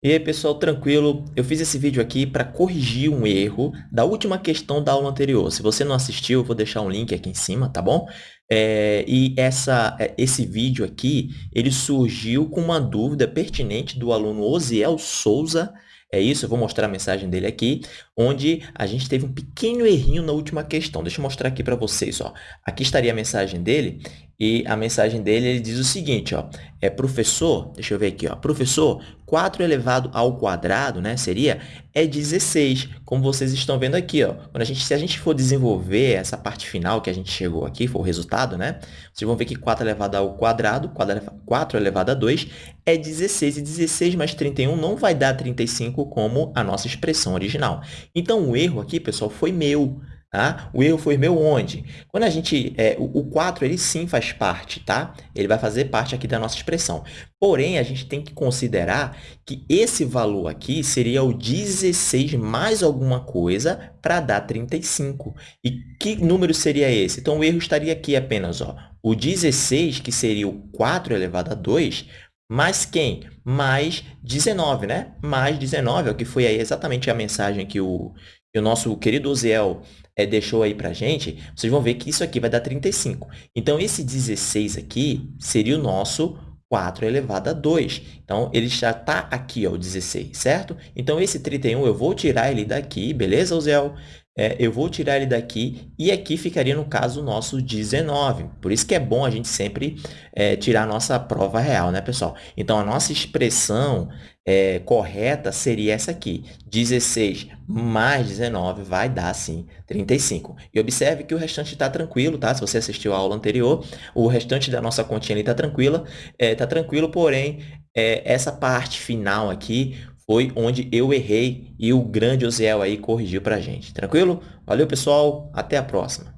E aí, pessoal, tranquilo? Eu fiz esse vídeo aqui para corrigir um erro da última questão da aula anterior. Se você não assistiu, eu vou deixar um link aqui em cima, tá bom? É, e essa, é, esse vídeo aqui, ele surgiu com uma dúvida pertinente do aluno Osiel Souza, é isso, eu vou mostrar a mensagem dele aqui, onde a gente teve um pequeno errinho na última questão. Deixa eu mostrar aqui para vocês. Ó. Aqui estaria a mensagem dele, e a mensagem dele ele diz o seguinte, ó, é professor, deixa eu ver aqui, ó, professor, 4 elevado ao quadrado, né, seria, é 16, como vocês estão vendo aqui, ó. Quando a gente, se a gente for desenvolver essa parte final que a gente chegou aqui, for o resultado, né, vocês vão ver que 4 elevado ao quadrado, 4 elevado a 2, é 16, e 16 mais 31 não vai dar 35 como a nossa expressão original. Então, o erro aqui, pessoal, foi meu, Tá? O erro foi meu onde? Quando a gente, é, o, o 4, ele sim faz parte, tá? Ele vai fazer parte aqui da nossa expressão. Porém, a gente tem que considerar que esse valor aqui seria o 16 mais alguma coisa para dar 35. E que número seria esse? Então, o erro estaria aqui apenas, ó, o 16, que seria o 4 elevado a 2, mais quem? Mais 19, né? Mais 19, é o que foi aí exatamente a mensagem que o, que o nosso querido Oziel é, deixou aí para a gente, vocês vão ver que isso aqui vai dar 35. Então, esse 16 aqui seria o nosso 4 elevado a 2. Então, ele já está aqui, ó, o 16, certo? Então, esse 31 eu vou tirar ele daqui, beleza, Uziel? É, eu vou tirar ele daqui e aqui ficaria, no caso, o nosso 19. Por isso que é bom a gente sempre é, tirar a nossa prova real, né, pessoal? Então, a nossa expressão é, correta seria essa aqui. 16 mais 19 vai dar, sim, 35. E observe que o restante está tranquilo, tá? Se você assistiu a aula anterior, o restante da nossa continha está tranquila. Está é, tranquilo, porém, é, essa parte final aqui foi onde eu errei e o grande Osiel aí corrigiu para a gente. Tranquilo? Valeu, pessoal. Até a próxima.